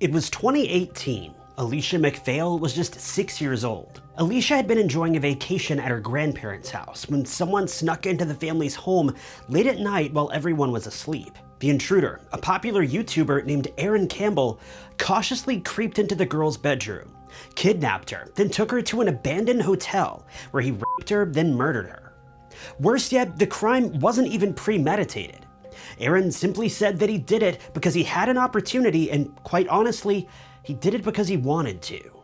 It was 2018. Alesha MacPhail was just six years old. Alesha had been enjoying a vacation at her grandparents' house when someone snuck into the family's home late at night while everyone was asleep. The intruder, a popular YouTuber named Aaron Campbell, cautiously creeped into the girl's bedroom, kidnapped her, then took her to an abandoned hotel where he raped her, then murdered her. Worse yet, the crime wasn't even premeditated. Aaron simply said that he did it because he had an opportunity and quite honestly, he did it because he wanted to.